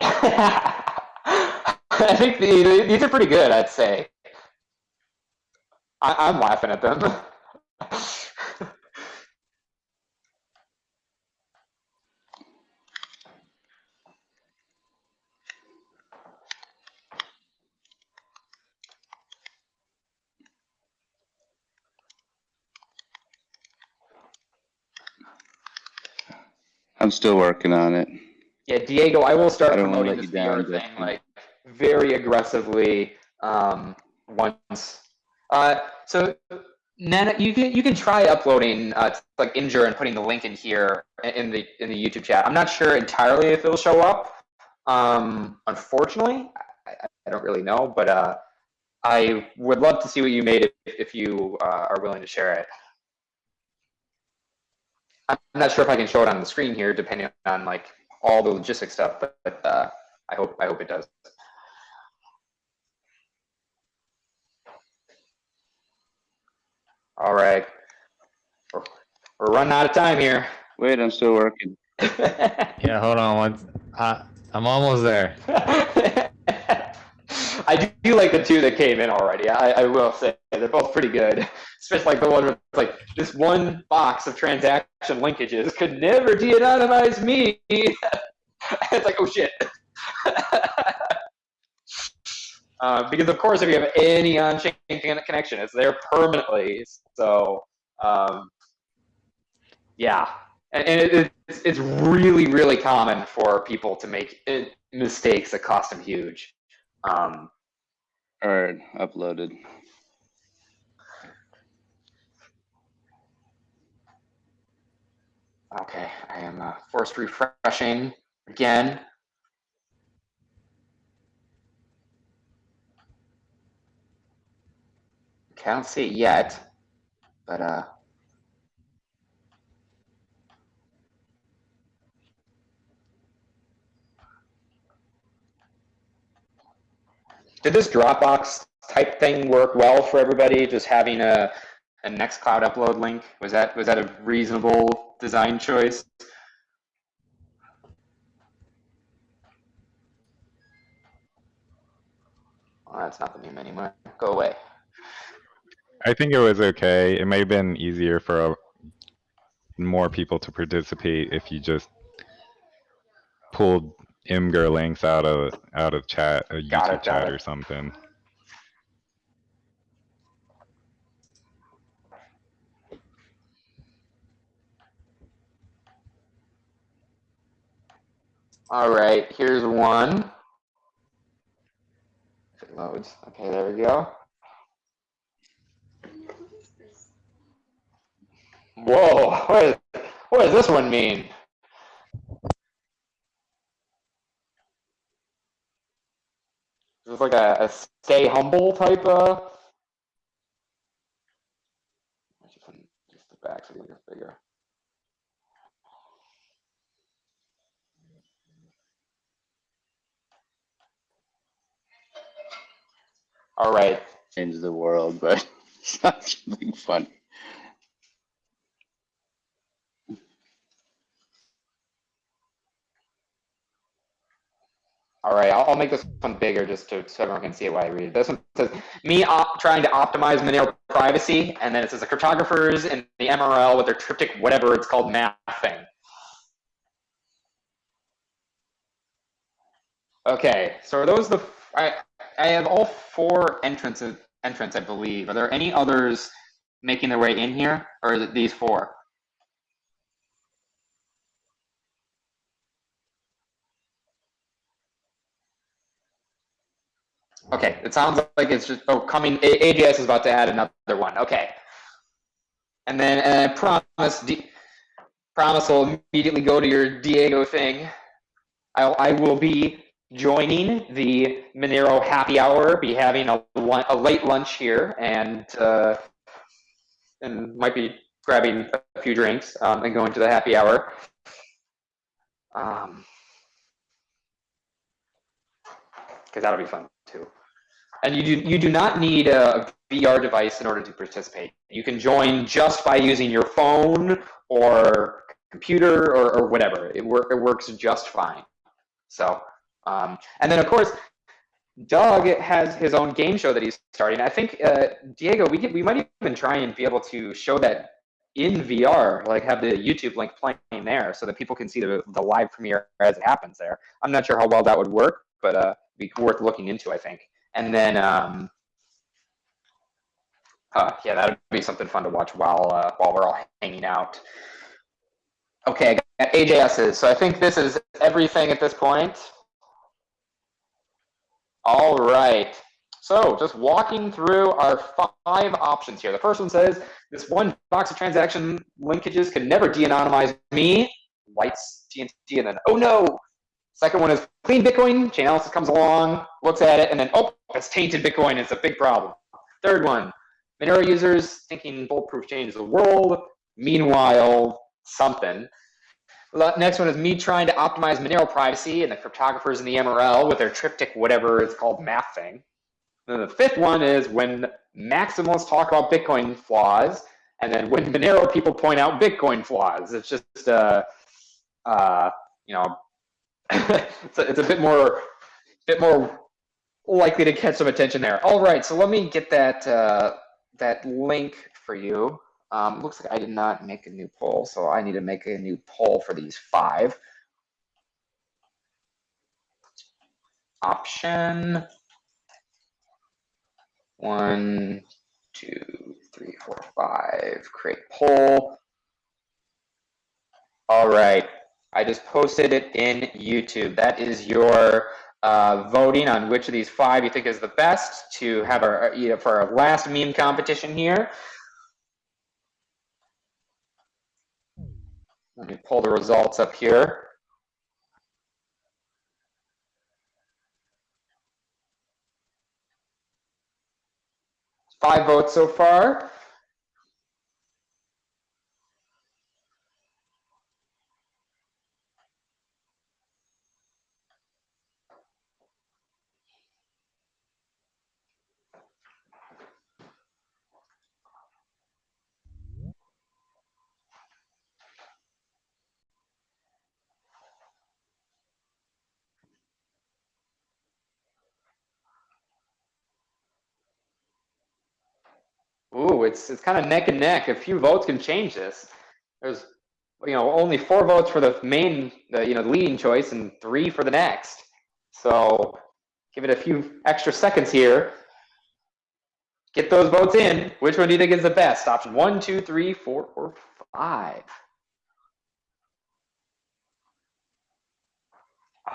(laughs) I think the, these are pretty good, I'd say. I, I'm laughing at them. (laughs) still working on it. Yeah, Diego, I will start I promoting this VR thing like very aggressively um, once. Uh, so, Nana, you can you can try uploading uh, like Imgur and putting the link in here in the in the YouTube chat. I'm not sure entirely if it'll show up. Um, unfortunately, I, I- I don't really know, but uh, I would love to see what you made if, if you uh, are willing to share it. I'm not sure if I can show it on the screen here, depending on like all the logistic stuff, but, but uh, I hope I hope it does. All right, we're, we're running out of time here. Wait, I'm still working. (laughs) Yeah, hold on one. Uh, I'm almost there. (laughs) I do, do like the two that came in already. I, I will say they're both pretty good. (laughs) Especially like the one with like this one box of transaction linkages could never de-anonymize me. (laughs) it's like oh shit. (laughs) uh, because of course, if you have any on-chain connection, it's there permanently. So um, yeah, and, and it, it's, it's really really common for people to make it, mistakes that cost them huge. Um, All right, uploaded. okay, I am uh, forced refreshing again. Okay, I don't see it yet, but uh, did this Dropbox type thing work well for everybody? Just having a a Nextcloud upload link was that was that a reasonable design choice? Well, that's not the meme anymore. Go away. I think it was okay. It may have been easier for uh, more people to participate if you just pulled Imgur links out of out of chat, a Got it, YouTube got chat it. or something. All right, here's one. It loads. Okay, there we go. Whoa, what, is, what does this one mean? Is this like a, a stay humble type uh, of? Just the back so it's bigger. All right. Change the world, but (laughs) it's not something funny. All right, I'll, I'll make this one bigger just to, so everyone can see it while I read it. This one says, me trying to optimize Monero privacy, and then it says the cryptographers in the MRL with their triptych, whatever it's called, math thing. Okay, so are those the, I, I have all four entrances, entrants, I believe. Are there any others making their way in here, or is it these four? Okay, it sounds like it's just, oh, coming, AGS is about to add another one, okay. And then, and I promise, D- promise will immediately go to your Diego thing. I'll, I will be joining the Monero happy hour, be having a, a late lunch here, and, uh, and might be grabbing a few drinks, um, and going to the happy hour. Um, because that'll be fun. And you do you do not need a VR device in order to participate. You can join just by using your phone or computer or, or whatever. It work it works just fine. So, um, and then of course, Doug has his own game show that he's starting. I think uh, Diego, we we might even try and be able to show that in VR, like have the YouTube link playing there, so that people can see the the live premiere as it happens there. I'm not sure how well that would work, but uh, be worth looking into, I think. And then, um, uh, yeah, that would be something fun to watch while uh, while we're all hanging out. Okay, I got AJS's. So I think this is everything at this point. All right. So just walking through our five options here. The first one says this one box of transaction linkages can never de-anonymize me. Lights TNT and then oh no. Second one is clean Bitcoin. Chainalysis comes along, looks at it, and then oh, it's tainted Bitcoin. It's a big problem. Third one, Monero users thinking bulletproof changes the world. Meanwhile, something. Next one is me trying to optimize Monero privacy and the cryptographers in the MRL with their triptych, whatever it's called, math thing. Then the fifth one is when maximalists talk about Bitcoin flaws, and then when Monero people point out Bitcoin flaws. It's just, uh, uh, you know, (laughs) it's, a, it's a bit more, bit more likely to catch some attention there. All right, so let me get that uh, that link for you. Um, looks like I did not make a new poll, so I need to make a new poll for these five. Option one, two, three, four, five. Create poll. All right, I just posted it in YouTube. That is your uh, voting on which of these five you think is the best to have our you know, for our last meme competition here. Let me pull the results up here. Five votes so far. Ooh, it's it's kind of neck and neck. A few votes can change this. There's, you know, only four votes for the main, the you know, the leading choice, and three for the next. So, give it a few extra seconds here. Get those votes in. Which one do you think is the best? Option one, two, three, four, or five?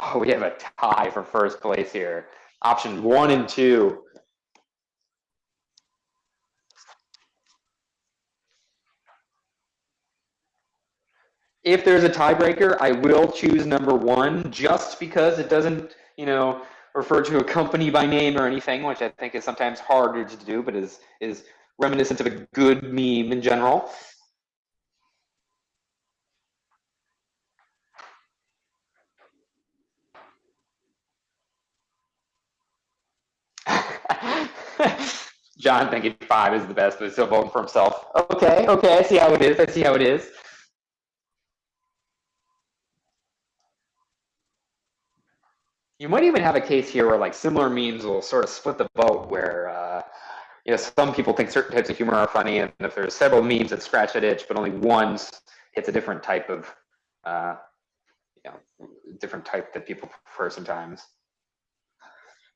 Oh, we have a tie for first place here. Option one and two. If there's a tiebreaker, I will choose number one just because it doesn't, you know, refer to a company by name or anything, which I think is sometimes harder to do, but is is reminiscent of a good meme in general. (laughs) John thinking five is the best, but he's still voting for himself. Okay, okay, I see how it is. I see how it is. You might even have a case here where like similar memes will sort of split the vote where uh, you know some people think certain types of humor are funny and if there's several memes that scratch that itch but only one hits a different type of uh, you know different type that people prefer sometimes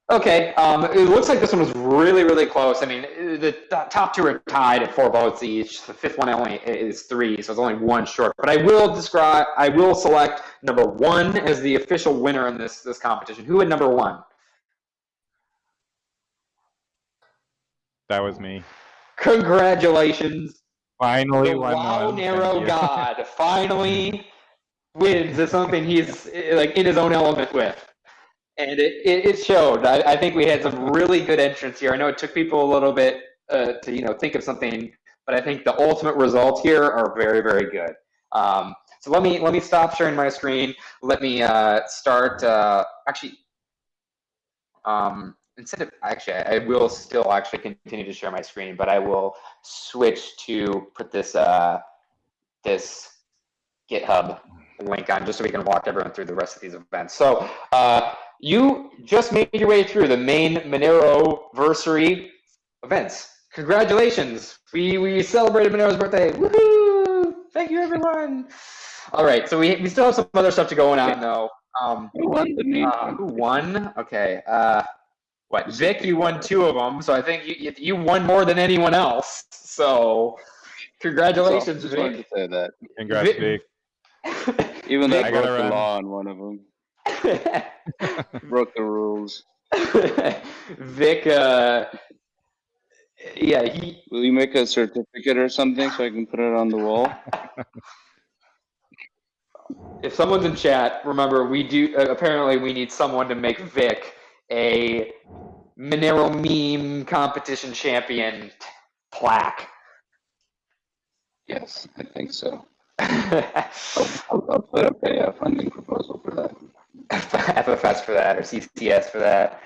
okay um, it looks like this one was really really close i mean the top two are tied at four votes each the fifth one only is three so it's only one short but i will describe i will select number one as the official winner in this this competition. Who had number one? That was me. Congratulations. Finally, the won Wow one. Narrow. God finally wins at something he's like in his own element with. And it, it, showed. I, I think we had some really good entrants here. I know it took people a little bit uh, to you know think of something, but I think the ultimate results here are very, very good. Um, so let me let me stop sharing my screen. Let me uh, start. Uh, actually, um, instead of actually, I will still actually continue to share my screen, but I will switch to put this uh, this GitHub link on just so we can walk everyone through the rest of these events. So uh, you just made your way through the main Moneroversary events. Congratulations! We we celebrated Monero's birthday. Woohoo! Thank you, everyone. All right, so we, we still have some other stuff to go on though. Um, Who won the meme? uh, who won? Okay. Uh, what? Vic, you won two of them, so I think you you- you won more than anyone else. So, congratulations, Just Vic. to say that. Congrats, Vic- Vic. (laughs) Even though I I gotta broke the law on one of them. (laughs) Broke the rules. (laughs) Vic, uh, yeah, he, Will you make a certificate or something so I can put it on the wall? (laughs) if someone's in chat, remember we do. Uh, apparently, we need someone to make Vic a Monero meme competition champion plaque. Yes, I think so. I'll, I'll put up a uh, funding proposal for that. (laughs) FFS for that or CCS for that.